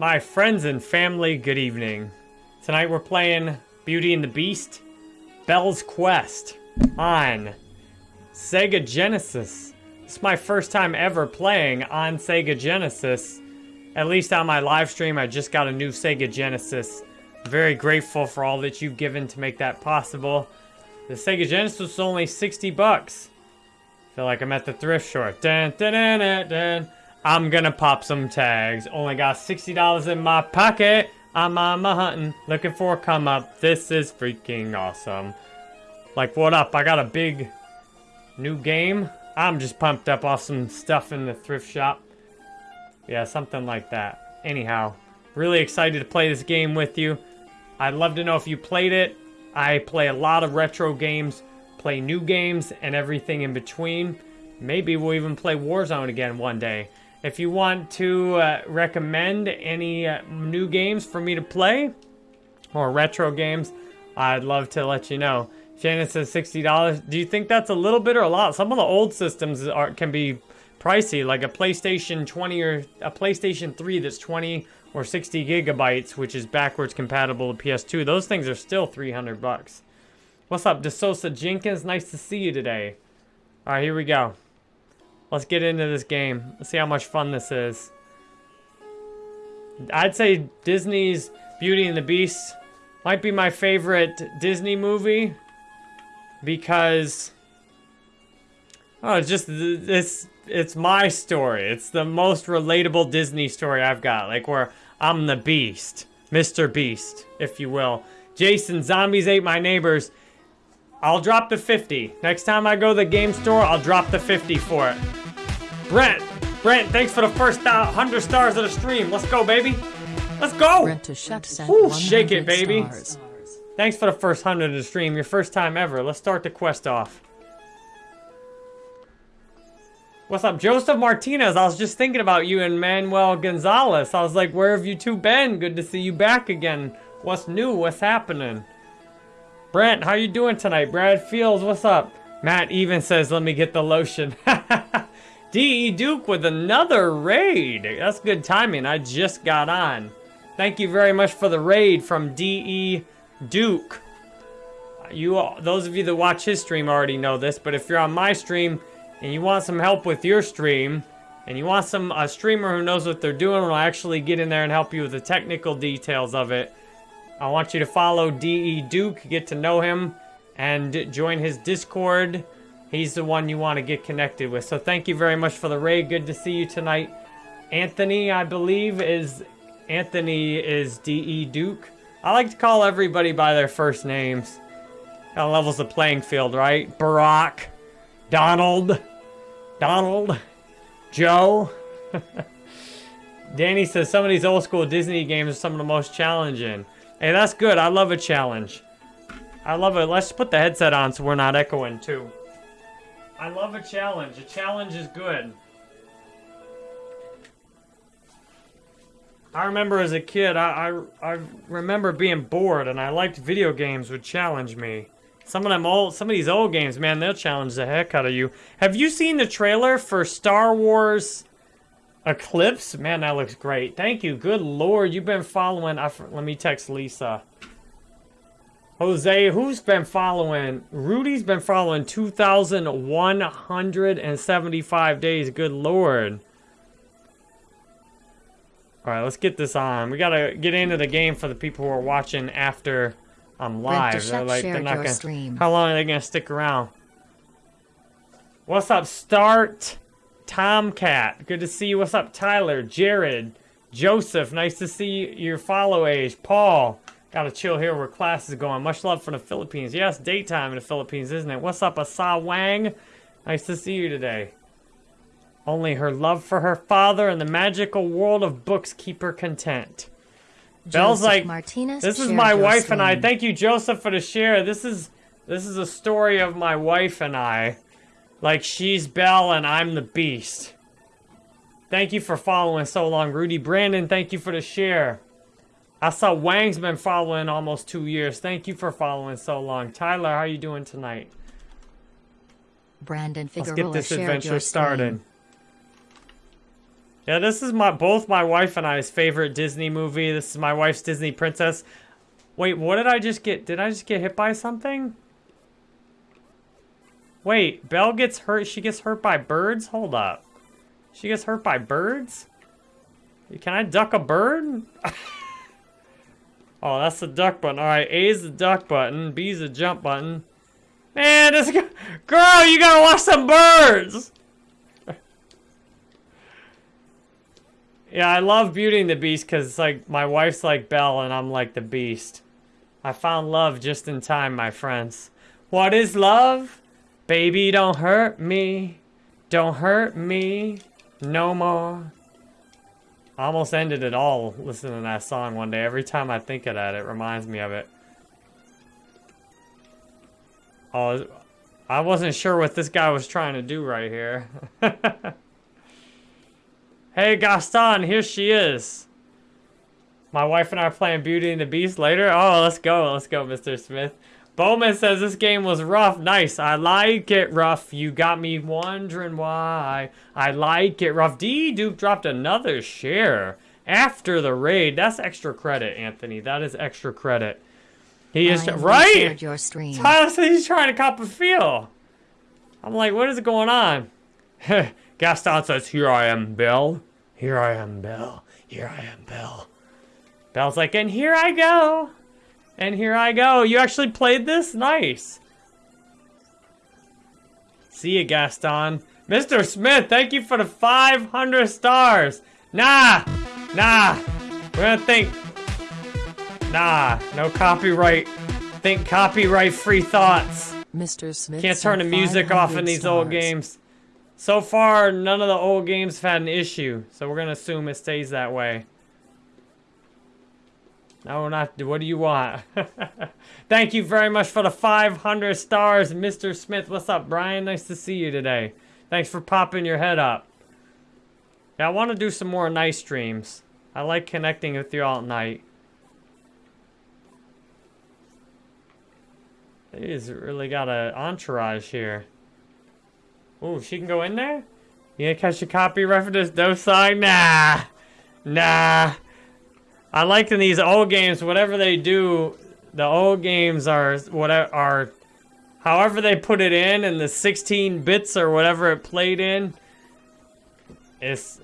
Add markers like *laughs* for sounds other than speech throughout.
My friends and family, good evening. Tonight we're playing Beauty and the Beast, Belle's Quest on Sega Genesis. It's my first time ever playing on Sega Genesis. At least on my live stream, I just got a new Sega Genesis. Very grateful for all that you've given to make that possible. The Sega Genesis was only 60 bucks. Feel like I'm at the thrift store. Dun, dun, dun. I'm gonna pop some tags. Only got $60 in my pocket. I'm on my hunting, looking for a come up. This is freaking awesome. Like, what up? I got a big new game. I'm just pumped up off some stuff in the thrift shop. Yeah, something like that. Anyhow, really excited to play this game with you. I'd love to know if you played it. I play a lot of retro games, play new games, and everything in between. Maybe we'll even play Warzone again one day. If you want to uh, recommend any uh, new games for me to play, or retro games, I'd love to let you know. Shannon says $60. Do you think that's a little bit or a lot? Some of the old systems are can be pricey, like a PlayStation 20 or a PlayStation 3 that's 20 or 60 gigabytes, which is backwards compatible to PS2. Those things are still 300 bucks. What's up, DeSosa Jenkins? Nice to see you today. All right, here we go. Let's get into this game. Let's see how much fun this is. I'd say Disney's Beauty and the Beast might be my favorite Disney movie because oh, it's just this it's my story. It's the most relatable Disney story I've got. Like where I'm the Beast, Mr. Beast, if you will. Jason, zombies ate my neighbors. I'll drop the 50. Next time I go to the game store, I'll drop the 50 for it. Brent, Brent, thanks for the first 100 stars of the stream. Let's go, baby. Let's go. Brent to sent Ooh, shake it, baby. stars. Thanks for the first 100 of the stream. Your first time ever. Let's start the quest off. What's up, Joseph Martinez? I was just thinking about you and Manuel Gonzalez. I was like, where have you two been? Good to see you back again. What's new? What's happening? Brent, how you doing tonight? Brad Fields, what's up? Matt even says, let me get the lotion. *laughs* D.E. Duke with another raid. That's good timing. I just got on. Thank you very much for the raid from D.E. Duke. You, all- those of you that watch his stream already know this, but if you're on my stream and you want some help with your stream, and you want some a streamer who knows what they're doing will actually get in there and help you with the technical details of it, I want you to follow DE Duke, get to know him, and join his Discord. He's the one you want to get connected with. So thank you very much for the raid. Good to see you tonight. Anthony, I believe, is Anthony is DE Duke. I like to call everybody by their first names. Kind of levels the playing field, right? Barack, Donald, Donald, Joe. *laughs* Danny says some of these old school Disney games are some of the most challenging. Hey, that's good. I love a challenge. I love it. Let's put the headset on so we're not echoing too. I love a challenge. A challenge is good. I remember as a kid, I, I, I remember being bored and I liked video games would challenge me. Some of them old, some of these old games, man, they'll challenge the heck out of you. Have you seen the trailer for Star Wars Eclipse? Man, that looks great. Thank you. Good lord, you've been following. I, let me text Lisa. Jose, who's been following? Rudy's been following 2,175 days. Good lord. All right, let's get this on. We gotta get into the game for the people who are watching after um, I'm live. They're like, they're not gonna. stream. How long are they gonna stick around? What's up, Start? Tomcat. Good to see you. What's up, Tyler? Jared. Joseph. Nice to see your follow age. Paul. Gotta chill here where class is going. Much love from the Philippines. Yes, daytime in the Philippines, isn't it? What's up, Asa Wang? Nice to see you today. Only her love for her father and the magical world of books keep her content. Belle's Joseph like, Martinez this is my wife and I. Thank you, Joseph, for the share. This is this is a story of my wife and I. Like she's Belle and I'm the Beast. Thank you for following so long, Rudy Brandon. Thank you for the share. I saw Wang's been following almost two years. Thank you for following so long. Tyler, how are you doing tonight? Brandon Let's get this adventure started. Yeah, this is my both my wife and I's favorite Disney movie. This is my wife's Disney princess. Wait, what did I just get? Did I just get hit by something? Wait, Belle gets hurt. She gets hurt by birds? Hold up. She gets hurt by birds? Can I duck a bird? *laughs* oh, that's the duck button. All right, A is the duck button. B is the jump button. Man, this girl, you gotta watch some birds. yeah, I love Beauty and the Beast because it's like my wife's like Belle and I'm like the Beast. I found love just in time, my friends. What is love? Baby, don't hurt me. Don't hurt me no more. I almost ended it all listening to that song one day. Every time I think of that, it reminds me of it. Oh, I wasn't sure what this guy was trying to do right here. *laughs* hey, Gaston, here she is. My wife and I are playing Beauty and the Beast later. Oh, let's go. Let's go, Mr. Smith. Bowman says this game was rough. Nice. I like it rough. You got me wondering why. I like it rough. D Duke dropped another share after the raid. That's extra credit, Anthony. That is extra credit. He is right. Your stream. *laughs* Tyler says he's trying to cop a feel. I'm like, what is going on? *laughs* Gaston says, "Here I am, Belle. Here I am, Belle. Here I am, Belle." Belle's like, "And here I go." And here I go. You actually played this? Nice. See you, Gaston. Mr. Smith, thank you for the 500 stars. Nah, nah. We're gonna think. Nah, no copyright. Think copyright free thoughts. Mr. Smith. Can't turn the music off in these old games. So far, none of the old games have had an issue. So we're gonna assume it stays that way. No, not. What do you want? *laughs* Thank you very much for the 500 stars, Mr. Smith. What's up, Brian? Nice to see you today. Thanks for popping your head up. Yeah, I want to do some more night streams. I like connecting with you all night. He's really got an entourage here. Oh, she can go in there? You gonna catch a copyright for this song? Nah. Nah. I like in these old games, whatever they do, the old games are whatever are, however they put it in, and the 16 bits or whatever it played in, it's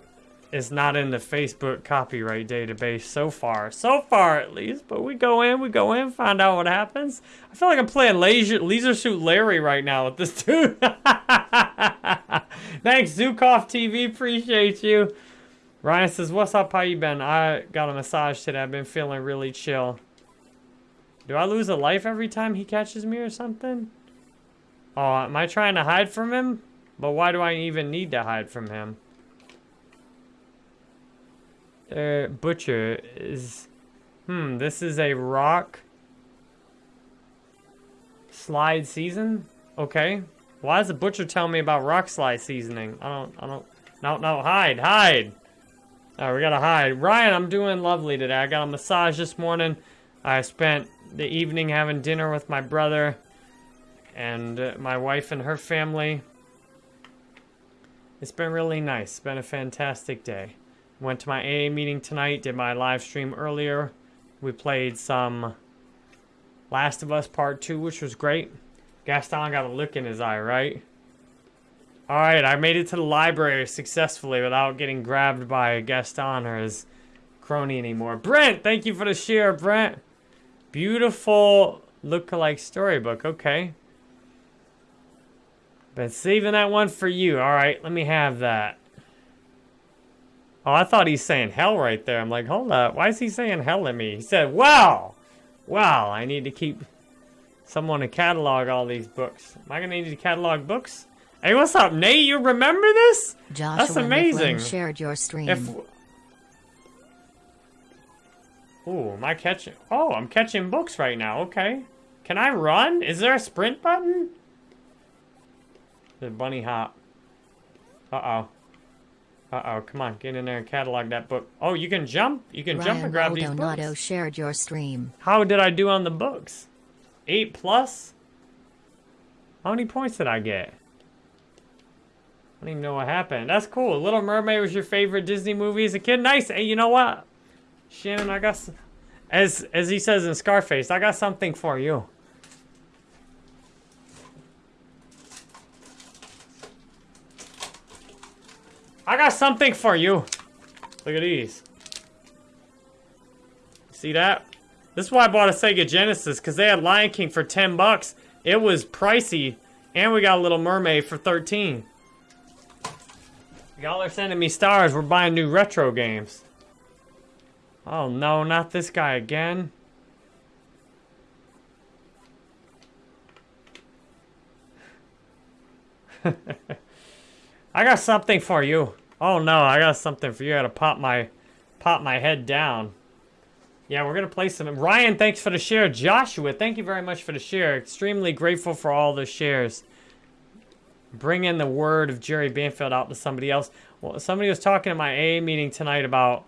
it's not in the Facebook copyright database so far. So far, at least. But we go in, we go in, find out what happens. I feel like I'm playing Leisure, Leisure Suit Larry right now with this *laughs* dude. Thanks, Zukov TV. Appreciate you. Ryan says, what's up, how you been? I got a massage today. I've been feeling really chill. Do I lose a life every time he catches me or something? Oh, am I trying to hide from him? But why do I even need to hide from him? Uh, Butcher is... Hmm, this is a rock... Slide season? Okay. Why does the Butcher tell me about rock slide seasoning? I don't, I don't... No, no, hide, hide! Oh, we gotta hide. Ryan, I'm doing lovely today. I got a massage this morning. I spent the evening having dinner with my brother and uh, my wife and her family. It's been really nice. It's been a fantastic day. Went to my AA meeting tonight, did my live stream earlier. We played some Last of Us Part 2, which was great. Gaston got a look in his eye, right? Alright, I made it to the library successfully without getting grabbed by Gaston or his crony anymore. Brent, thank you for the share, Brent. Beautiful look-alike storybook, okay. Been saving that one for you. Alright, let me have that. Oh, I thought he's saying hell right there. I'm like, hold up. Why is he saying hell at me? He said, wow. Wow, I need to keep someone to catalog all these books. Am I going to need to catalog books? Hey, what's up, Nate? You remember this? Joshua That's amazing. shared your stream. If Ooh, am I catching? Oh, I'm catching books right now. Okay. Can I run? Is there a sprint button? The bunny hop. Uh-oh. Uh-oh, come on, get in there and catalog that book. Oh, you can jump? You can Ryan jump and grab Maldonado these books? shared your stream. How did I do on the books? Eight plus? How many points did I get? Don't even know what happened. That's cool. Little Mermaid was your favorite Disney movie as a kid. Nice. Hey, you know what? Shannon, I got, as as he says in Scarface, I got something for you. I got something for you. Look at these. See that? This is why I bought a Sega Genesis, because they had Lion King for 10 bucks. It was pricey, and we got a Little Mermaid for 13. Y'all are sending me stars. We're buying new retro games. Oh no, not this guy again. *laughs* I got something for you. Oh no, I got something for you. I gotta pop my pop my head down. Yeah, we're gonna play some. Ryan, thanks for the share. Joshua, thank you very much for the share. Extremely grateful for all the shares. Bring in the word of Jerry Banfield out to somebody else. Well, somebody was talking at my AA meeting tonight about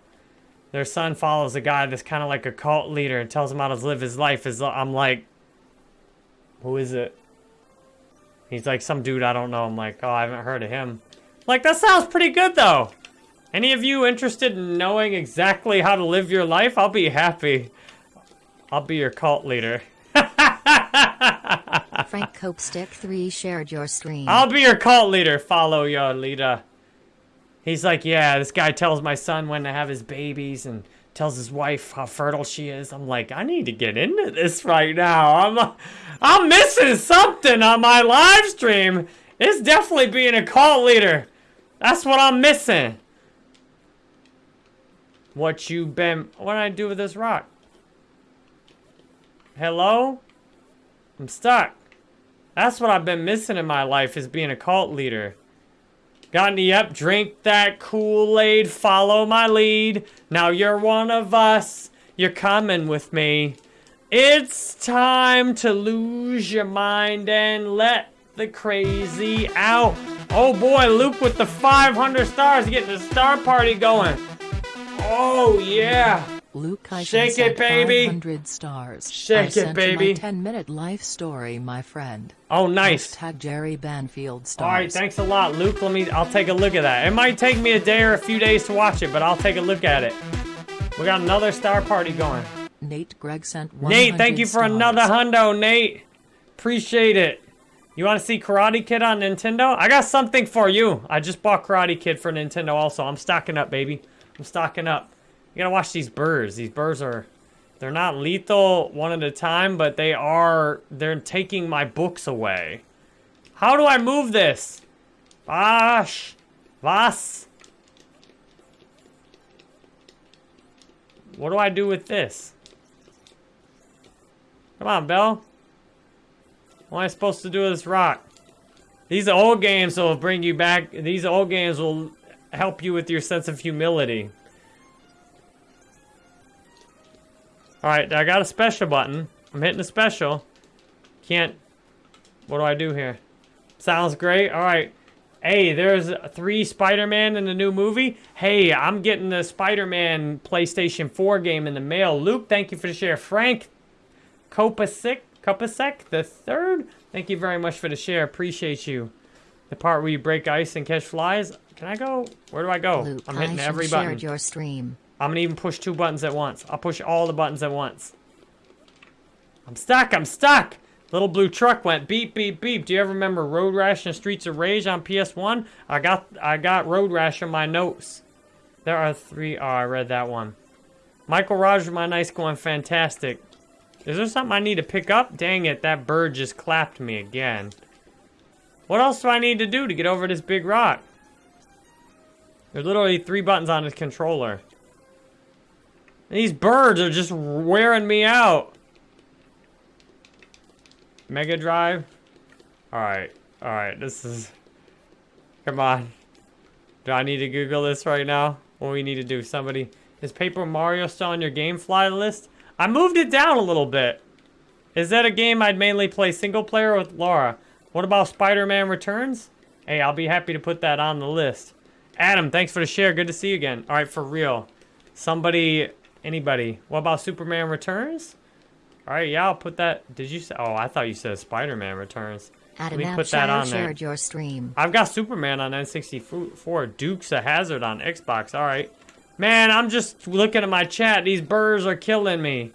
their son follows a guy that's kind of like a cult leader and tells him how to live his life. Is I'm like, who is it? He's like some dude I don't know. I'm like, oh, I haven't heard of him. Like that sounds pretty good though. Any of you interested in knowing exactly how to live your life? I'll be happy. I'll be your cult leader. *laughs* Frank Copestick 3 shared your stream. I'll be your cult leader. Follow your leader. He's like, yeah, this guy tells my son when to have his babies and tells his wife how fertile she is. I'm like, I need to get into this right now. I'm, I'm missing something on my live stream. It's definitely being a cult leader. That's what I'm missing. What you been? What did I do with this rock? Hello? I'm stuck. That's what I've been missing in my life is being a cult leader. Got any up? Drink that Kool-Aid, follow my lead. Now you're one of us. You're coming with me. It's time to lose your mind and let the crazy out. Oh boy, Luke with the 500 stars getting the star party going. Oh yeah. Luke Eisen Shake it, baby. 500 stars. Shake I it, sent you baby. my 10 minute life story, my friend. Oh nice. Tag Jerry Banfield stars. All right, thanks a lot, Luke. Let me. I'll take a look at that. It might take me a day or a few days to watch it, but I'll take a look at it. We got another star party going. Nate Gregg sent 100 Nate, thank you for stars. another hundo, Nate. Appreciate it. You want to see Karate Kid on Nintendo? I got something for you. I just bought Karate Kid for Nintendo also. I'm stocking up, baby. I'm stocking up. You gotta watch these birds. These birds are, they're not lethal one at a time, but they are, they're taking my books away. How do I move this? Vash. Was? What do I do with this? Come on, Bell. What am I supposed to do with this rock? These old games will bring you back. These old games will help you with your sense of humility. Alright, I got a special button. I'm hitting a special. Can't... What do I do here? Sounds great. Alright. Hey, there's three Spider-Man in the new movie. Hey, I'm getting the Spider-Man PlayStation 4 game in the mail. Luke, thank you for the share. Frank, Kopasek, Kopasek the third. Thank you very much for the share. Appreciate you. The part where you break ice and catch flies. Can I go? Where do I go? Luke I'm hitting Eisen every button. your stream. I'm gonna even push two buttons at once. I'll push all the buttons at once. I'm stuck. I'm stuck. Little blue truck went beep beep beep. Do you ever remember Road Rash and Streets of Rage on PS1? I got I got Road Rash in my notes. There are three. Oh, I read that one. Michael Roger, my nice going fantastic. Is there something I need to pick up? Dang it, that bird just clapped me again. What else do I need to do to get over this big rock? There's literally three buttons on this controller. These birds are just wearing me out. Mega Drive. Alright, alright, this is... Come on. Do I need to Google this right now? What we need to do? Somebody... Is Paper Mario still on your GameFly list? I moved it down a little bit. Is that a game I'd mainly play single player with Laura? What about Spider-Man Returns? Hey, I'll be happy to put that on the list. Adam, thanks for the share. Good to see you again. All right, for real. Somebody, anybody. What about Superman Returns? All right, yeah, I'll put that. Did you say? Oh, I thought you said Spider-Man Returns. Adam me put that on there. your stream. I've got Superman on N64, Dukes of Hazzard on Xbox. All right, man. I'm just looking at my chat. These birds are killing me.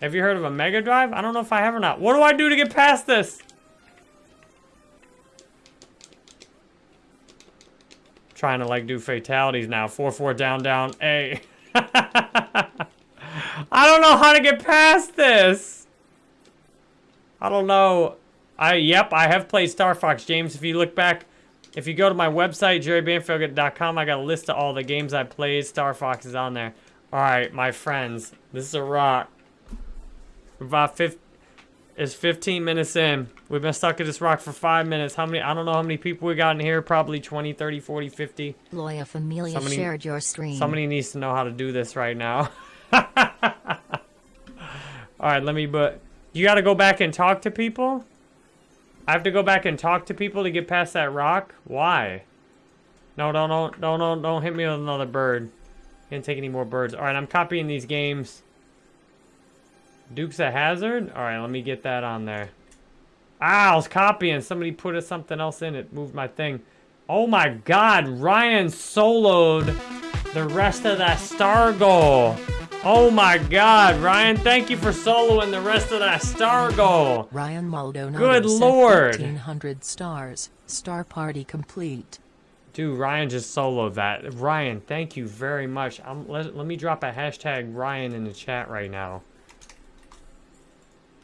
Have you heard of a Mega Drive? I don't know if I have or not. What do I do to get past this? Trying to like do fatalities now. 4-4 down down A. *laughs* I don't know how to get past this. I don't know. I yep, I have played Star Fox, James. If you look back, if you go to my website, jerrybanfield.com, I got a list of all the games I played. Star Fox is on there. All right, my friends, this is a rock. About 15, it's 15 minutes in. We've been stuck at this rock for five minutes. How many? I don't know how many people we got in here. Probably 20, 30, 40, 50. Loya Familia Somebody- shared your stream. Somebody needs to know how to do this right now. *laughs* All right, let me. But you got to go back and talk to people. I have to go back and talk to people to get past that rock. Why? No, don't, don't, don't, don't, don't hit me with another bird. Can't take any more birds. All right, I'm copying these games. Dukes a Hazzard. All right, let me get that on there. Ah, I was copying. Somebody put a- something else in it. Moved my thing. Oh my God, Ryan soloed the rest of that star goal. Oh my God, Ryan, thank you for soloing the rest of that star goal. Ryan Maldonado Good lord. 1500 stars. Star party complete. Dude, Ryan just soloed that. Ryan, thank you very much. Um, let, let me drop a hashtag Ryan in the chat right now.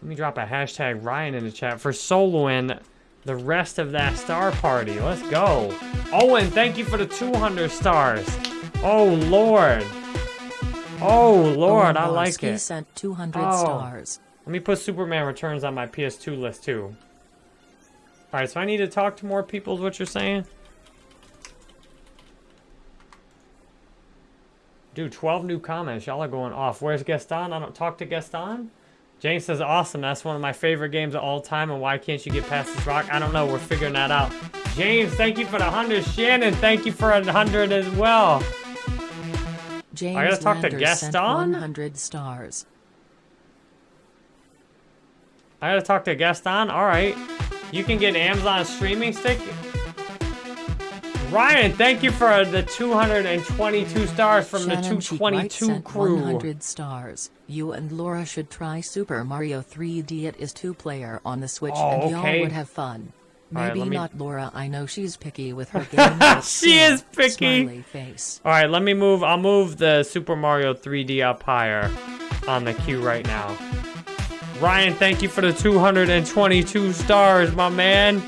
Let me drop a hashtag Ryan in the chat for soloing the rest of that star party. Let's go. Owen, thank you for the 200 stars. Oh, Lord. Oh, Lord, Owen I like it. sent 200 Oh. stars. Let me put Superman Returns on my PS2 list too. Alright, so I need to talk to more people is what you're saying? Dude, 12 new comments. Y'all are going off. Where's Gaston? I don't talk to Gaston? James says, awesome. That's one of my favorite games of all time. And why can't you get past this rock? I don't know. We're figuring that out. James, thank you for the 100. Shannon, thank you for a 100 as well. James gotta talk to Lander Gaston? 100 stars. I gotta talk to Gaston. All right. You can get an Amazon streaming stick. Ryan, thank you for the 222 stars from the Shannon White 222 crew. 100 stars. You and Laura should try Super Mario 3D. It is two-player on the Switch, Oh, and y'all okay. would have fun. Maybe let me- not Laura. I know she's picky with her *laughs* game. *laughs* She is picky. Face. All right, let me move. I'll move the Super Mario 3D up higher on the queue right now. Ryan, thank you for the 222 stars, my man.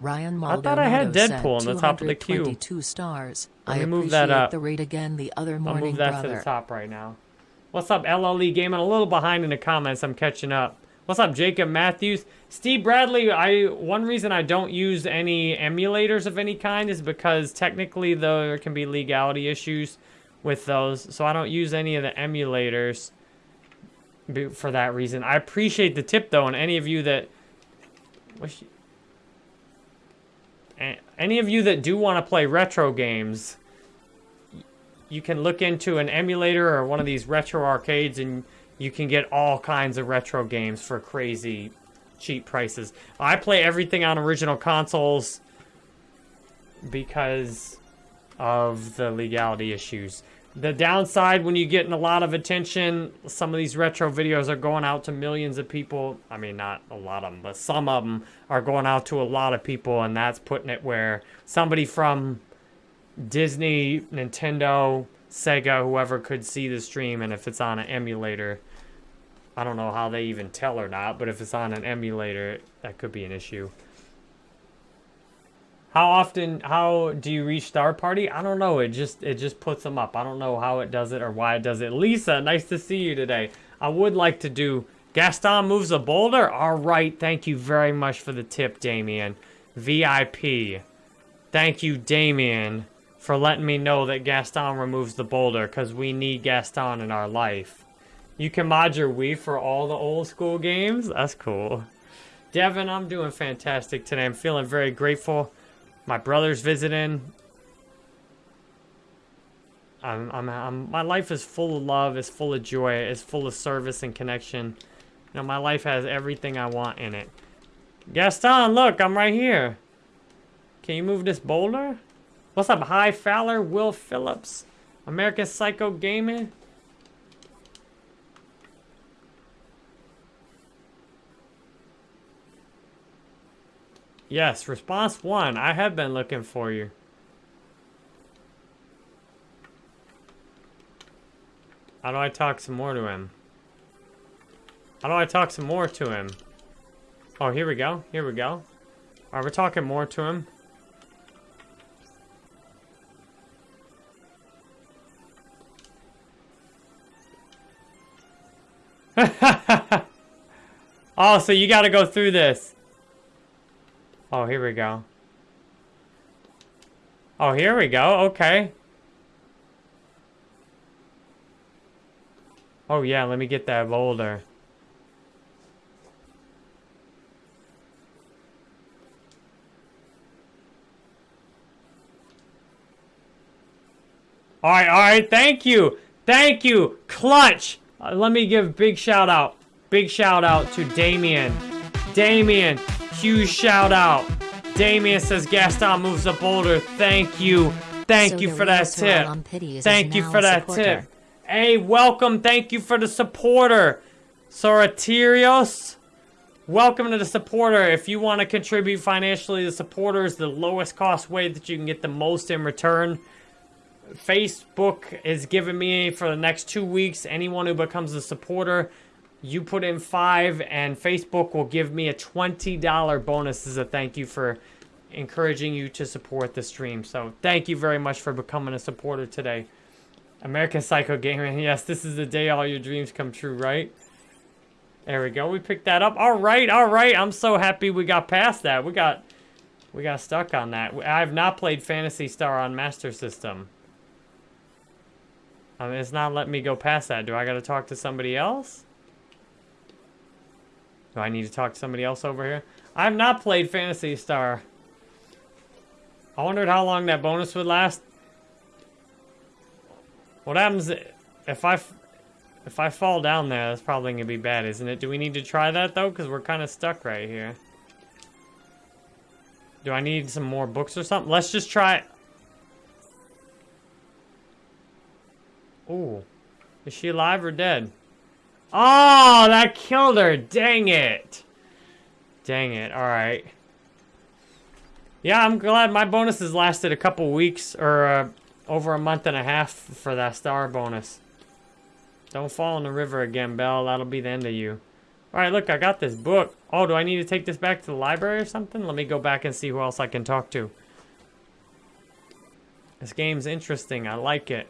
Ryan I thought I had Maldonado Deadpool on the top of the queue. 222 stars. Let I me move appreciate that up. the rate again the other I'll morning, move that brother. to the top right now. What's up, LLE Gaming? A little behind in the comments. I'm catching up. What's up, Jacob Matthews? Steve Bradley, I one reason I don't use any emulators of any kind is because technically there can be legality issues with those. So I don't use any of the emulators for that reason. I appreciate the tip though, and any of you that any of you that do want to play retro games, you can look into an emulator or one of these retro arcades and you can get all kinds of retro games for crazy cheap prices. I play everything on original consoles because of the legality issues. The downside when you get a lot of attention, some of these retro videos are going out to millions of people. I mean, not a lot of them, but some of them are going out to a lot of people, and that's putting it where somebody from Disney, Nintendo, Sega, whoever could see the stream, and if it's on an emulator, I don't know how they even tell or not, but if it's on an emulator, that could be an issue. How often? How do you reach Star Party? I don't know. It just it just puts them up. I don't know how it does it or why it does it. Lisa, nice to see you today. I would like to do Gaston moves a boulder. All right, thank you very much for the tip, Damien. VIP. Thank you, Damien, for letting me know that Gaston removes the boulder because we need Gaston in our life. You can mod your Wii for all the old school games. That's cool. Devin, I'm doing fantastic today. I'm feeling very grateful. My brother's visiting. I'm, I'm, I'm, my life is full of love, is full of joy, is full of service and connection. You know, my life has everything I want in it. Gaston, look, I'm right here. Can you move this boulder? What's up, High Fowler, Will Phillips, American Psycho Gaming? Yes, response one. I have been looking for you. How do I talk some more to him? How do I talk some more to him? Oh, here we go. Here we go. Alright, we're talking more to him. *laughs* oh, so you gotta go through this. Oh, here we go. Oh, here we go. Okay. Oh, yeah, let me get that boulder. All right, all right, thank you. Thank you, Clutch. Uh, let me give big shout out. Big shout out to Damien. Damien, huge shout out. Damien says Gaston moves the boulder. Thank you. Thank So you for that tip. on Pity is Thank you for that supporter. tip. Hey, welcome. Thank you for the supporter. Soraterios. Welcome to the supporter. If you want to contribute financially, the supporter is the lowest cost way that you can get the most in return. Facebook is giving me for the next two weeks. Anyone who becomes a supporter, you put in five, and Facebook will give me a $20 bonus as a thank you for encouraging you to support the stream. So thank you very much for becoming a supporter today. American Psycho Gaming. *laughs* Yes, this is the day all your dreams come true, right? There we go. We picked that up. All right, all right. I'm so happy we got past that. We got we got stuck on that. I have not played Phantasy Star on Master System. I mean, it's not letting me go past that. Do I got to talk to somebody else? Do I need to talk to somebody else over here? I have not played Phantasy Star. I wondered how long that bonus would last. What happens if I, if I fall down there? That's probably gonna be bad, isn't it? Do we need to try that though? Cause we're kind of stuck right here. Do I need some more books or something? Let's just try. It. Ooh, is she alive or dead? Oh, that killed her. Dang it. Dang it. All right. Yeah, I'm glad my bonuses lasted a couple weeks or uh, over a month and a half for that star bonus. Don't fall in the river again, Belle. That'll be the end of you. All right, look, I got this book. Oh, do I need to take this back to the library or something? Let me go back and see who else I can talk to. This game's interesting. I like it.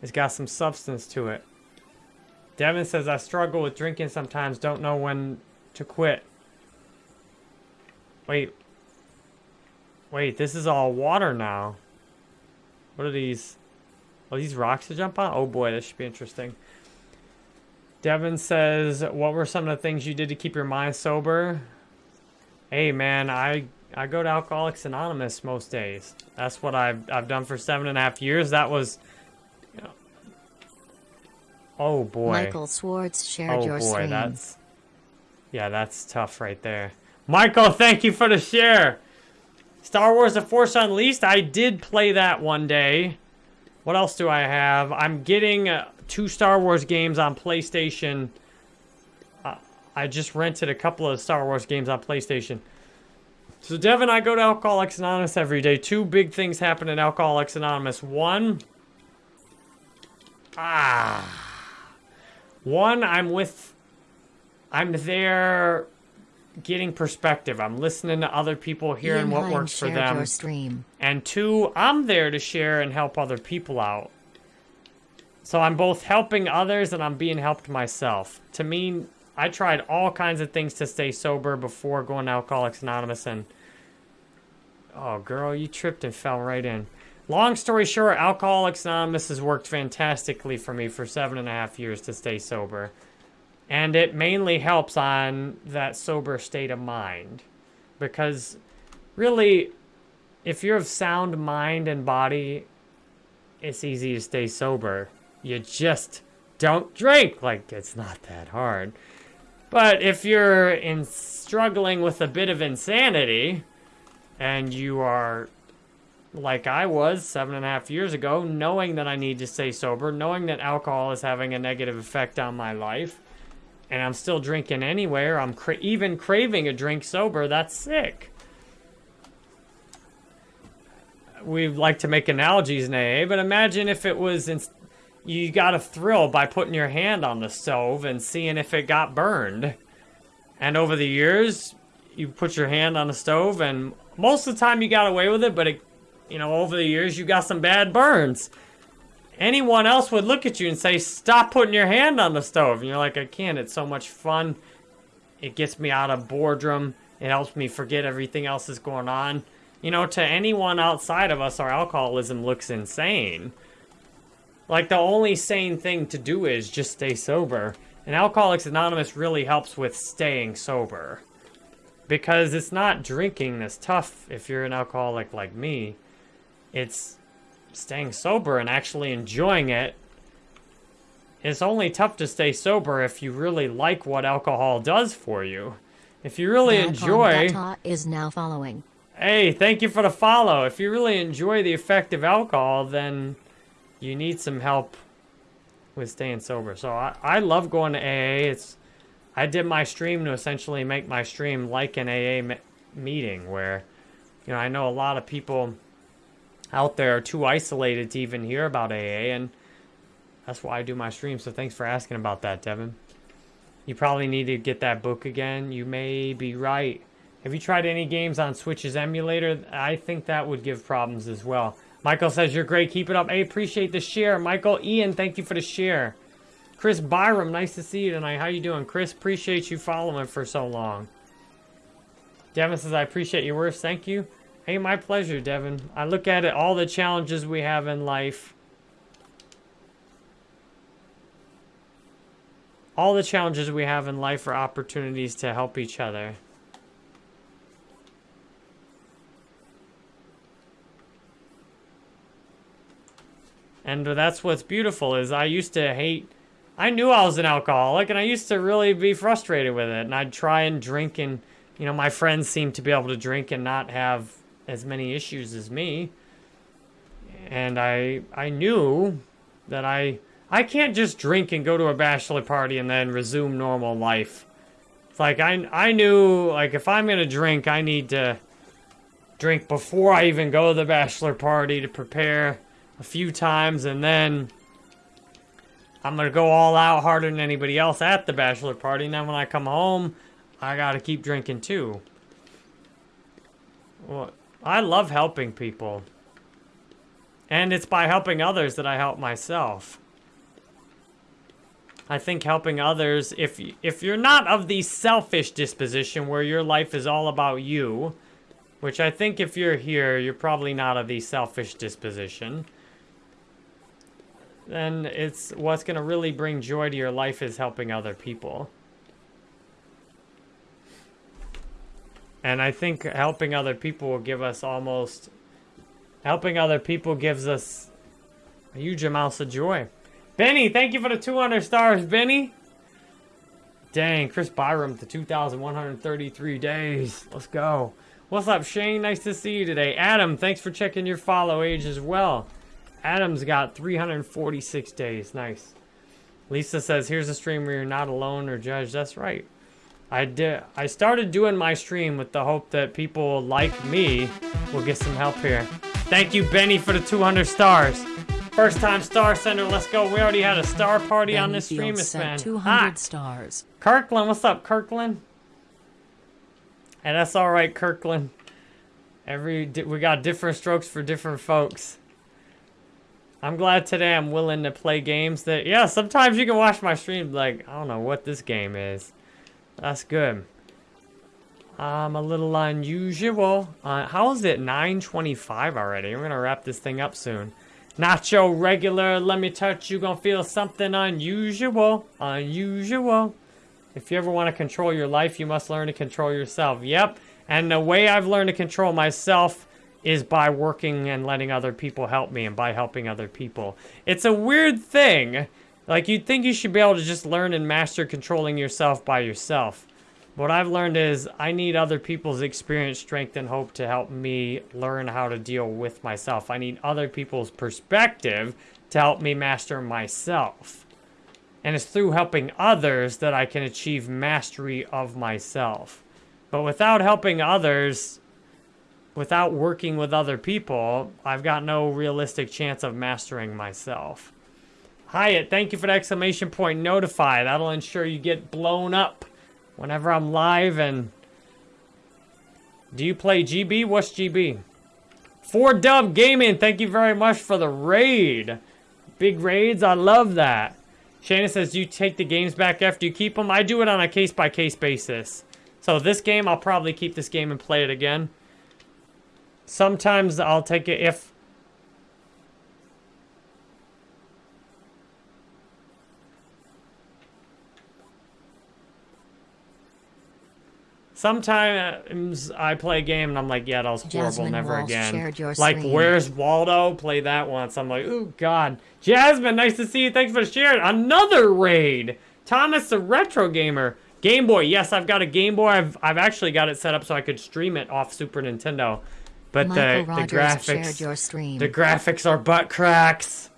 It's got some substance to it. Devin says, I struggle with drinking sometimes. Don't know when to quit. Wait. Wait, this is all water now. What are these? Are these rocks to jump on? Oh boy, this should be interesting. Devin says, what were some of the things you did to keep your mind sober? Hey man, I I go to Alcoholics Anonymous most days. That's what I've I've done for seven and a half years. That was Oh boy. Michael Swartz shared Oh your boy, stream. that's yeah, that's tough right there. Michael, thank you for the share. Star Wars: The Force Unleashed. I did play that one day. What else do I have? I'm getting uh, two Star Wars games on PlayStation. Uh, I just rented a couple of Star Wars games on PlayStation. So Devin, and I go to Alcoholics Anonymous every day. Two big things happen in Alcoholics Anonymous. One, ah, one, I'm with, I'm there getting perspective. I'm listening to other people, hearing what works for them. And two, I'm there to share and help other people out. So I'm both helping others and I'm being helped myself. To me, I tried all kinds of things to stay sober before going to Alcoholics Anonymous and Oh girl, you tripped and fell right in. Long story short, Alcoholics Anonymous has worked fantastically for me for seven and a half years to stay sober. And it mainly helps on that sober state of mind. Because really, if you're of sound mind and body, it's easy to stay sober. You just don't drink. Like, it's not that hard. But if you're in struggling with a bit of insanity, and you are like I was seven and a half years ago, knowing that I need to stay sober, knowing that alcohol is having a negative effect on my life, and I'm still drinking anywhere, I'm cra- even craving a drink sober, that's sick. We like to make analogies in AA, but imagine if it was in, you got a thrill by putting your hand on the stove and seeing if it got burned. And over the years, you put your hand on the stove, and most of the time you got away with it, but it, you know, over the years you got some bad burns. Anyone else would look at you and say, "Stop putting your hand on the stove," and you're like, "I can't. It's so much fun. It gets me out of boredom. It helps me forget everything else that's going on." You know, to anyone outside of us, our alcoholism looks insane. Like the only sane thing to do is just stay sober. And Alcoholics Anonymous really helps with staying sober. Because it's not drinking that's tough if you're an alcoholic like me. It's staying sober and actually enjoying it. It's only tough to stay sober if you really like what alcohol does for you. If you really enjoy... Data is now following. Hey, thank you for the follow. If you really enjoy the effect of alcohol, then you need some help with staying sober. So I, I love going to AA. It's I did my stream to essentially make my stream like an AA me- meeting where, you know, I know a lot of people out there are too isolated to even hear about AA, and that's why I do my stream. So thanks for asking about that, Devin. You probably need to get that book again. You may be right. Have you tried any games on Switch's emulator? I think that would give problems as well. Michael says you're great. Keep it up. I appreciate the share. Michael, Ian, thank you for the share. Chris Byram, nice to see you tonight. How you doing, Chris? Appreciate you following for so long. Devin says I appreciate your words. Thank you. Hey, my pleasure, Devin. I look at it all the challenges we have in life. All the challenges we have in life are opportunities to help each other. And that's what's beautiful is I used to hate I knew I was an alcoholic and I used to really be frustrated with it and I'd try and drink and you know my friends seemed to be able to drink and not have as many issues as me. And I I knew that I I can't just drink and go to a bachelor party and then resume normal life. It's like I I knew like if I'm going to drink I need to drink before I even go to the bachelor party to prepare a few times and then I'm gonna go all out harder than anybody else at the bachelor party. And then when I come home, I gotta keep drinking too. Well, I love helping people. And it's by helping others that I help myself. I think helping others, if, if you're not of the selfish disposition where your life is all about you, which I think if you're here, you're probably not of the selfish disposition then it's what's going to really bring joy to your life is helping other people. And I think helping other people will give us almost helping other people gives us a huge amounts of joy. Benny, thank you for the 200 stars, Benny. Dang, Chris Byram to 2,133 days. Let's go. What's up, Shane? Nice to see you today. Adam, thanks for checking your follow age as well. Adam's got 346 days. Nice. Lisa says, here's a stream where you're not alone or judged. That's right. I did. I started doing my stream with the hope that people like me will get some help here. Thank you, Benny, for the 200 stars. First time star sender. Let's go. We already had a star party on this stream. It's been 200 hot. stars. Kirkland, what's up, Kirkland? And that's all right, Kirkland. Every we got different strokes for different folks. I'm glad today I'm willing to play games that yeah, sometimes you can watch my stream like, I don't know what this game is. That's good. I'm a little unusual. Uh, how is it 9:25 already? We're gonna wrap this thing up soon. Nacho regular, let me touch you. Gonna feel something unusual, unusual. If you ever want to control your life, you must learn to control yourself. Yep. And the way I've learned to control myself is by working and letting other people help me and by helping other people. It's a weird thing Like, you'd think you should be able to just learn and master controlling yourself by yourself. What I've learned is I need other people's experience, strength, and hope to help me learn how to deal with myself. I need other people's perspective to help me master myself. And it's through helping others that I can achieve mastery of myself. But without helping others, without working with other people, I've got no realistic chance of mastering myself. Hyatt, thank you for the exclamation point notify. That'll ensure you get blown up whenever I'm live and... Do you play GB? What's GB? Four Dub Gaming, thank you very much for the raid. Big raids, I love that. Shannon says, you take the games back after you keep them? I do it on a case-by-case -case basis. So this game, I'll probably keep this game and play it again. Sometimes I'll take it if... Sometimes I play a game and I'm like, yeah, that was horrible, Jasmine never Walsh again. your Like, screen. where's Waldo? Play that once. I'm like, oh god. Jasmine, nice to see you. Thanks for sharing. Another raid. Thomas the Retro Gamer. Game Boy. Yes, I've got a Game Boy. I've, I've actually got it set up so I could stream it off Super Nintendo. But Michael the, the graphics... your stream. The graphics are butt cracks.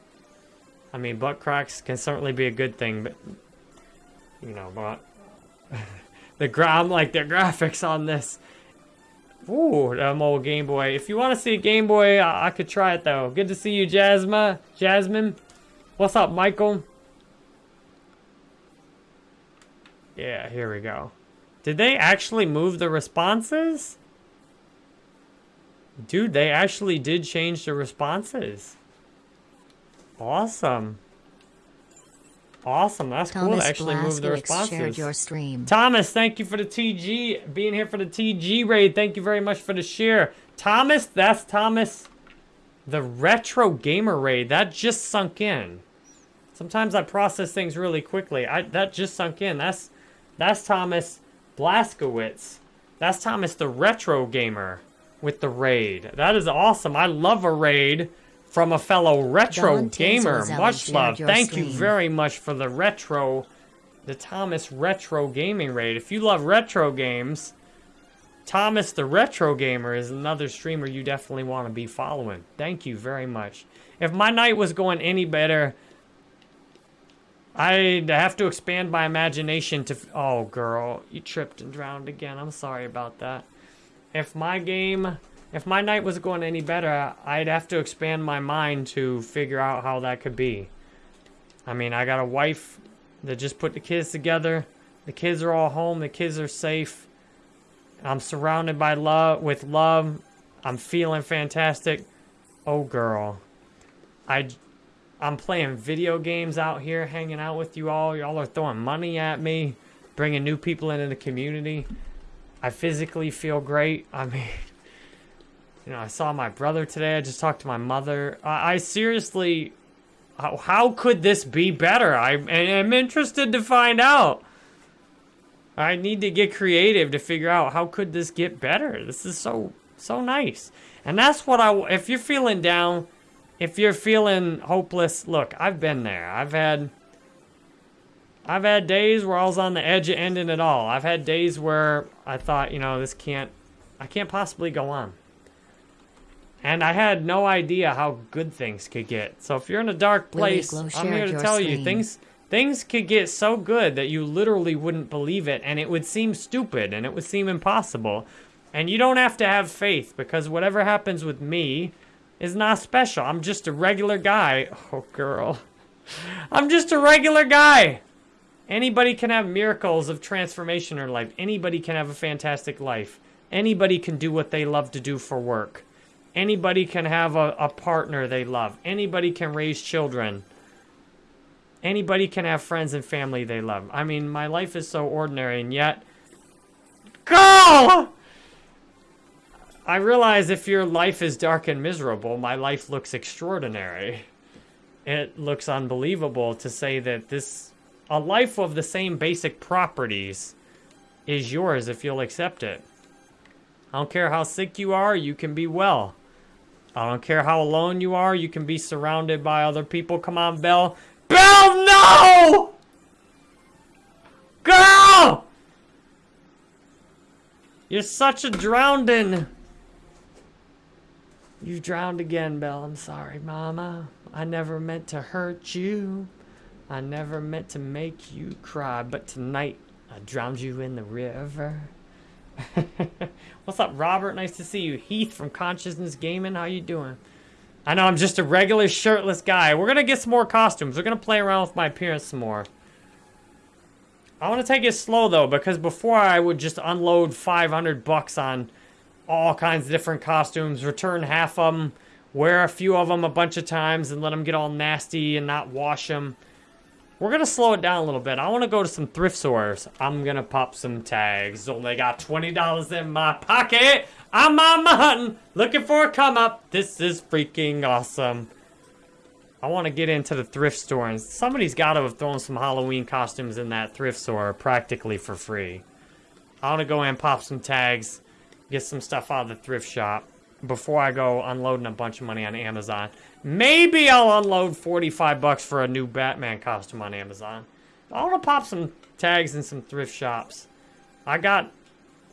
I mean, butt cracks can certainly be a good thing, but you know, but the gra- I'm like the graphics on this. Ooh, them old Game Boy. If you want to see a Game Boy, I, I could try it though. Good to see you, Jasmine. Jasmine, what's up, Michael? Yeah, here we go. Did they actually move the responses? Dude, they actually did change the responses. Awesome. Awesome. That's cool Thomas to actually move the Blaskowicz responses. shared your stream. Thomas, thank you for the TG, being here for the TG raid. Thank you very much for the share. Thomas, that's Thomas, the retro gamer raid. That just sunk in. Sometimes I process things really quickly. I that just sunk in. That's that's Thomas Blaskowitz. That's Thomas the retro gamer with the raid. That is awesome. I love a raid from a fellow retro Don gamer. Much love. Thank you very much for the retro the Thomas Retro Gaming Raid. If you love retro games, Thomas the Retro Gamer is another streamer you definitely want to be following. Thank you very much. If my night was going any better, I'd have to expand my imagination to... f- Oh, girl, you tripped and drowned again. I'm sorry about that. If my game... If my night was going any better, I'd have to expand my mind to figure out how that could be. I mean, I got a wife that just put the kids together. The kids are all home. The kids are safe. I'm surrounded by love with love. I'm feeling fantastic. Oh girl. I I'm playing video games out here hanging out with you all. Y'all are throwing money at me, bringing new people into the community. I physically feel great. I mean, *laughs* you know, I saw my brother today. I just talked to my mother. I, I seriously how, how could this be better? I am interested to find out. I need to get creative to figure out how could this get better. This is so so nice. And that's what I if you're feeling down, if you're feeling hopeless, look, I've been there. I've had I've had days where I was on the edge of ending it all. I've had days where I thought, you know, this can't I can't possibly go on. And I had no idea how good things could get. So if you're in a dark place, I'm here to tell you things things could get so good that you literally wouldn't believe it and it would seem stupid and it would seem impossible. And you don't have to have faith because whatever happens with me is not special. I'm just a regular guy. *laughs* Oh girl. *laughs* I'm just a regular guy. Anybody can have miracles of transformation in their life. Anybody can have a fantastic life. Anybody can do what they love to do for work. Anybody can have a, a partner they love. Anybody can raise children. Anybody can have friends and family they love. I mean, my life is so ordinary, and yet. Go! I realize if your life is dark and miserable, my life looks extraordinary. It looks unbelievable to say that this. A life of the same basic properties is yours if you'll accept it. I don't care how sick you are, you can be well. I don't care how alone you are, you can be surrounded by other people. Come on, Belle. Belle, no! Girl! You're such a drowning. You drowned again, Belle. I'm sorry, Mama. I never meant to hurt you. I never meant to make you cry, but tonight I drowned you in the river. *laughs* What's up, Robert? Nice to see you. Heath from Consciousness Gaming. How you doing? I know I'm just a regular shirtless guy. We're gonna get some more costumes. We're gonna play around with my appearance some more. I want to take it slow though, because before I would just unload 500 bucks on all kinds of different costumes, return half of them, wear a few of them a bunch of times, and let them get all nasty and not wash them. We're gonna slow it down a little bit. I want to go to some thrift stores. I'm gonna pop some tags. Oh, Only got $20 in my pocket. I'm on my hunting, looking for a come up. This is freaking awesome. I want to get into the thrift store, and somebody's got to have thrown some Halloween costumes in that thrift store practically for free. I want to go and pop some tags, get some stuff out of the thrift shop before I go unloading a bunch of money on Amazon. Maybe I'll unload 45 bucks for a new Batman costume on Amazon. I want to pop some tags in some thrift shops. I got,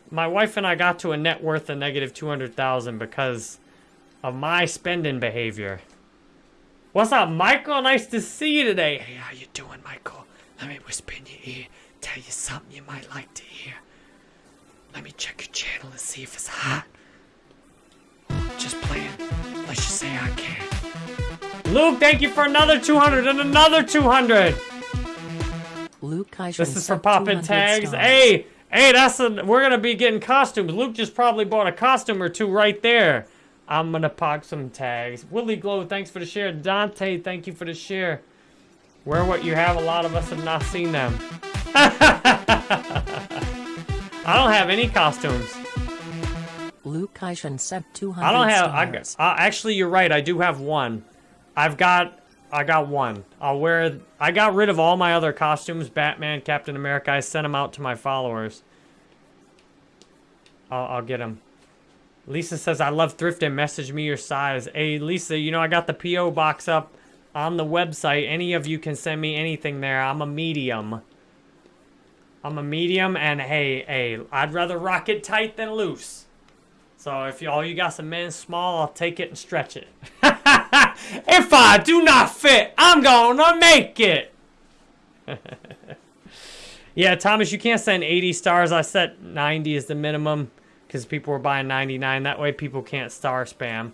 my wife and I got to a net worth of negative 200,000 because of my spending behavior. What's up, Michael? Nice to see you today. Hey, how you doing, Michael? Let me whisper in your ear, tell you something you might like to hear. Let me check your channel and see if it's hot. Just playing. Let's just say I can. Luke, thank you for another 200 and another 200. Luke Kaishan This is for popping tags. stars. Hey, hey, that's a. We're gonna be getting costumes. Luke just probably bought a costume or two right there. I'm gonna pop some tags. Willie Glow, thanks for the share. Dante, thank you for the share. Wear what you have. A lot of us have not seen them. *laughs* I don't have any costumes. Luke Kaishan sent 200 I don't have. I, stars. uh, actually, you're right. I do have one. I've got. I got one. I'll wear. I got rid of all my other costumes. Batman, Captain America. I sent them out to my followers. I'll, I'll get them. Lisa says I love thrifting. Message me your size. Hey, Lisa. You know I got the PO box up on the website. Any of you can send me anything there. I'm a medium. I'm a medium, and hey, hey, I'd rather rock it tight than loose. So if you, all you got some men small, I'll take it and stretch it. *laughs* if I do not fit, I'm gonna make it. *laughs* yeah, Thomas, you can't send 80 stars. I set 90 as the minimum because people were buying 99. That way people can't star spam.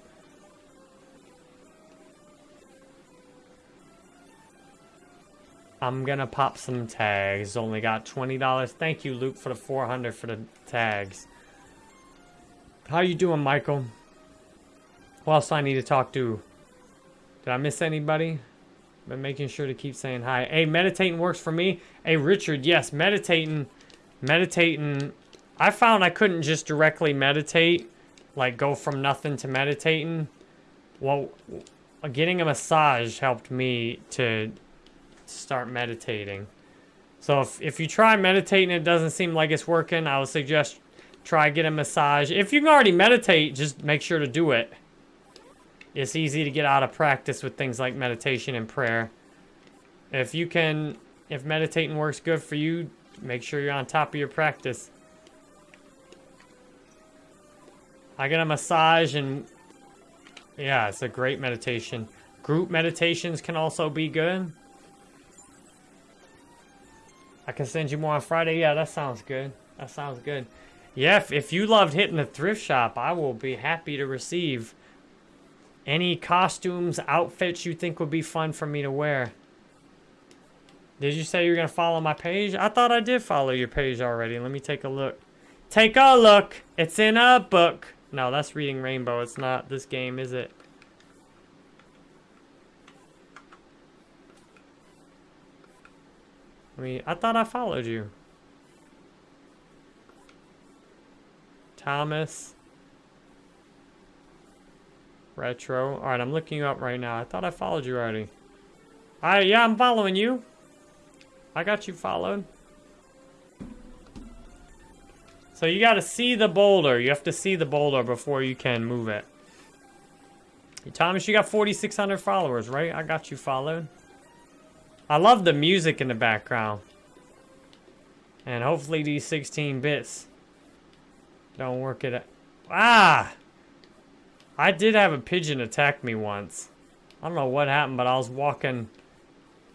I'm gonna pop some tags. Only got $20. Thank you, Luke, for the 400 for the tags. How you doing, Michael? Who else I need to talk to? Did I miss anybody? Been making sure to keep saying hi. Hey, meditating works for me. Hey, Richard, yes, meditating, meditating. I found I couldn't just directly meditate, like go from nothing to meditating. Well, getting a massage helped me to start meditating. So if, if you try meditating and it doesn't seem like it's working, I would suggest try get a massage. If you can already meditate, just make sure to do it. It's easy to get out of practice with things like meditation and prayer. If you can, if meditating works good for you, make sure you're on top of your practice. I get a massage and yeah, it's a great meditation. Group meditations can also be good. I can send you more on Friday. Yeah, that sounds good. That sounds good. Yeah, if, if you loved hitting the thrift shop, I will be happy to receive any costumes, outfits you think would be fun for me to wear. Did you say you were going to follow my page? I thought I did follow your page already. Let me take a look. Take a look. It's in a book. No, that's Reading Rainbow. It's not this game, is it? I mean, I thought I followed you. Thomas. Retro. Alright, I'm looking you up right now. I thought I followed you already. Alright, yeah, I'm following you. I got you followed. So you gotta see the boulder. You have to see the boulder before you can move it. Thomas, you got 4,600 followers, right? I got you followed. I love the music in the background. And hopefully these 16 bits don't work it. out. Ah! I did have a pigeon attack me once. I don't know what happened, but I was walking.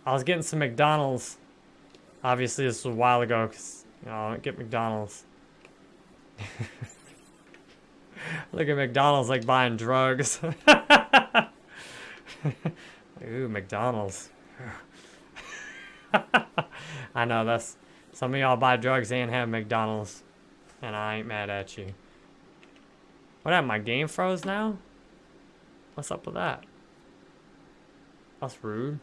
I was getting some McDonald's. Obviously, this was a while ago because, you know, I don't get McDonald's. *laughs* Look at McDonald's like buying drugs. *laughs* Ooh, McDonald's. *laughs* I know that's some of y'all buy drugs and have McDonald's, and I ain't mad at you. What happened? My game froze now? What's up with that? That's rude.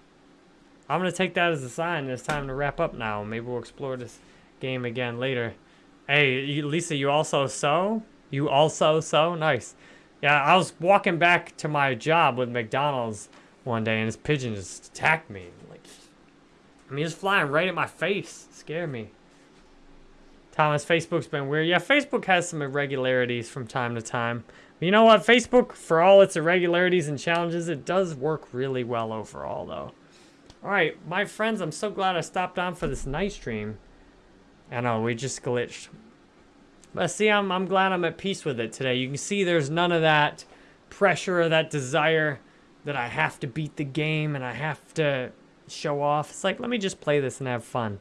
I'm gonna take that as a sign. It's time to wrap up now. Maybe we'll explore this game again later. Hey, Lisa, you also sew? You also sew? Nice. Yeah, I was walking back to my job with McDonald's one day, and this pigeon just attacked me. Like, I mean, it's flying right at my face. scared me. Thomas, Facebook's been weird. Yeah, Facebook has some irregularities from time to time. You know what? Facebook, for all its irregularities and challenges, it does work really well overall, though. Alright, my friends, I'm so glad I stopped on for this night stream. I know, we just glitched. But see, I'm, I'm glad I'm at peace with it today. You can see there's none of that pressure or that desire that I have to beat the game and I have to show off. It's like, let me just play this and have fun.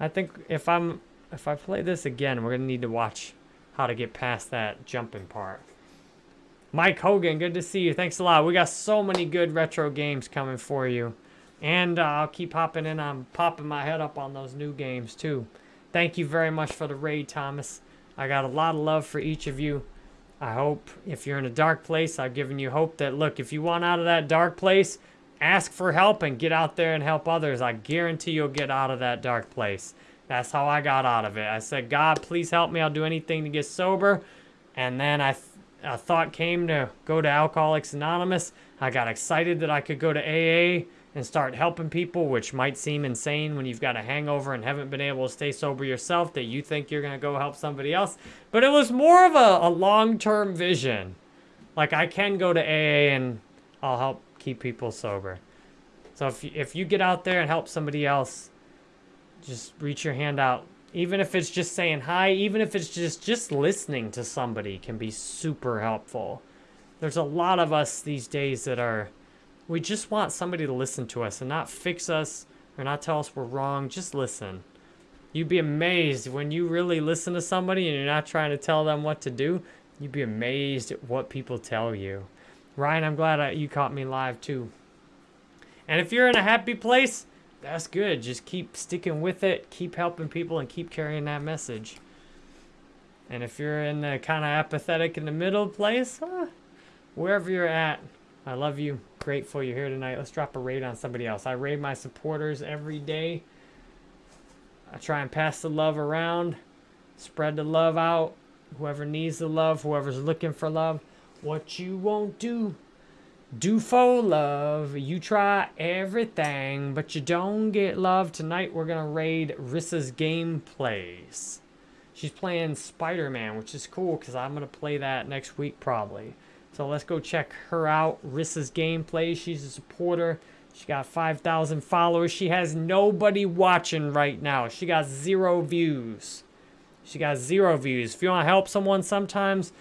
I think if I'm if I play this again, we're going to need to watch how to get past that jumping part. Mike Hogan, good to see you. Thanks a lot. We got so many good retro games coming for you. And uh, I'll keep hopping in. I'm popping my head up on those new games, too. Thank you very much for the raid, Thomas. I got a lot of love for each of you. I hope if you're in a dark place, I've given you hope that, look, if you want out of that dark place, ask for help and get out there and help others. I guarantee you'll get out of that dark place. That's how I got out of it. I said, God, please help me. I'll do anything to get sober. And then I th a thought came to go to Alcoholics Anonymous. I got excited that I could go to AA and start helping people, which might seem insane when you've got a hangover and haven't been able to stay sober yourself, that you think you're going to go help somebody else. But it was more of a, a long-term vision. Like, I can go to AA and I'll help keep people sober. So if you, if you get out there and help somebody else, just reach your hand out. Even if it's just saying hi, even if it's just, just listening to somebody can be super helpful. There's a lot of us these days that are we just want somebody to listen to us and not fix us or not tell us we're wrong. Just listen. You'd be amazed when you really listen to somebody and you're not trying to tell them what to do. You'd be amazed at what people tell you. Ryan, I'm glad I, you caught me live too. And if you're in a happy place, that's good. Just keep sticking with it, keep helping people, and keep carrying that message. And if you're in the kind of apathetic in the middle place, uh, wherever you're at, I love you. Grateful you're here tonight. Let's drop a raid on somebody else. I raid my supporters every day. I try and pass the love around, spread the love out. Whoever needs the love, whoever's looking for love. What you won't do, do for love. You try everything, but you don't get love. Tonight we're to raid Rissa's game gameplays. She's playing Spider-Man, which is cool because I'm to play that next week probably. So let's go check her out. Rissa's game gameplay. She's a supporter. She got 5,000 followers. She has nobody watching right now. She got zero views. She got zero views. If you want to help someone sometimes,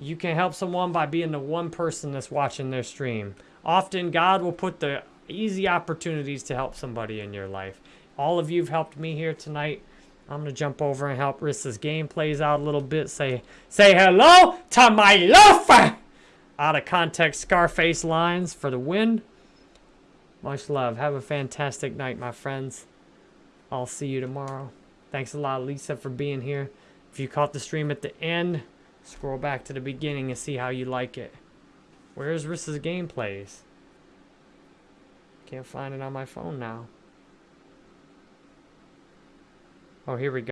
you can help someone by being the one person that's watching their stream. Often God will put the easy opportunities to help somebody in your life. All of you have helped me here tonight. I'm gonna jump over and help Rissa's game plays out a little bit. Say say hello to my loafer! out of context Scarface lines for the win. Much love. Have a fantastic night, my friends. I'll see you tomorrow. Thanks a lot, Lisa, for being here. If you caught the stream at the end, scroll back to the beginning and see how you like it. Where's Rissa's gameplays? Can't find it on my phone now. Oh, here we go.